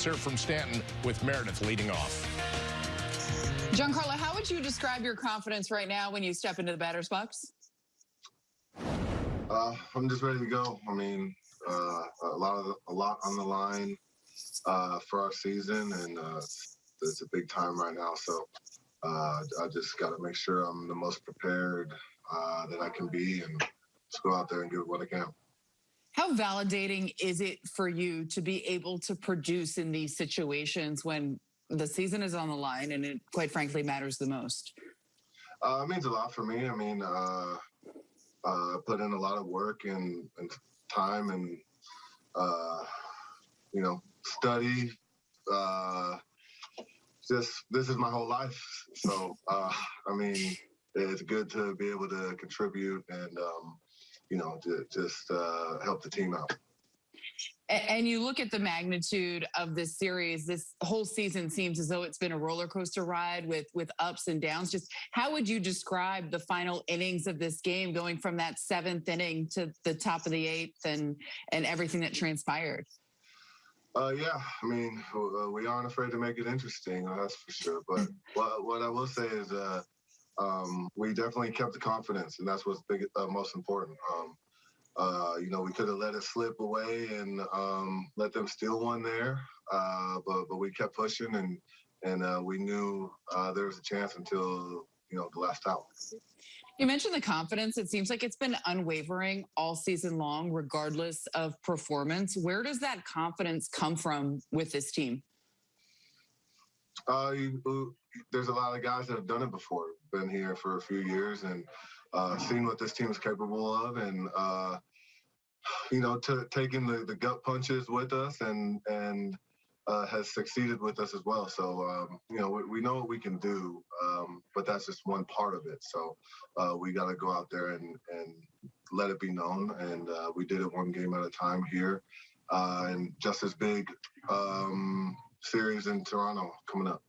Sir from Stanton with Meredith leading off. Giancarlo, how would you describe your confidence right now when you step into the batter's box? Uh, I'm just ready to go. I mean, uh, a lot of the, a lot on the line uh, for our season, and uh, it's, it's, a big time right now. So uh, I just got to make sure I'm the most prepared uh, that I can be, and just go out there and give what I can. Validating is it for you to be able to produce in these situations when the season is on the line and it quite frankly matters the most? Uh, it means a lot for me. I mean, uh, uh, put in a lot of work and, and time and, uh, you know, study. Uh, just this is my whole life. So, uh, I mean, it's good to be able to contribute and, um, you know, to just uh, help the team out. And you look at the magnitude of this series, this whole season seems as though it's been a roller coaster ride with with ups and downs. Just how would you describe the final innings of this game going from that seventh inning to the top of the eighth and and everything that transpired? Uh, yeah, I mean, uh, we aren't afraid to make it interesting, that's for sure. But what, what I will say is uh, um, we definitely kept the confidence, and that's what's big, uh, most important. Um, uh, you know, we could have let it slip away and um, let them steal one there, uh, but but we kept pushing, and and uh, we knew uh, there was a chance until you know the last out. You mentioned the confidence. It seems like it's been unwavering all season long, regardless of performance. Where does that confidence come from with this team? Uh, you, there's a lot of guys that have done it before, been here for a few years and uh, seen what this team is capable of, and uh, you know, to, taking the, the gut punches with us and and uh, has succeeded with us as well. So um, you know, we, we, know what we can do, um, but that's just one part of it. So uh, we got to go out there and and let it be known. And uh, we did it one game at a time here, uh, and just as big um, series in Toronto coming up.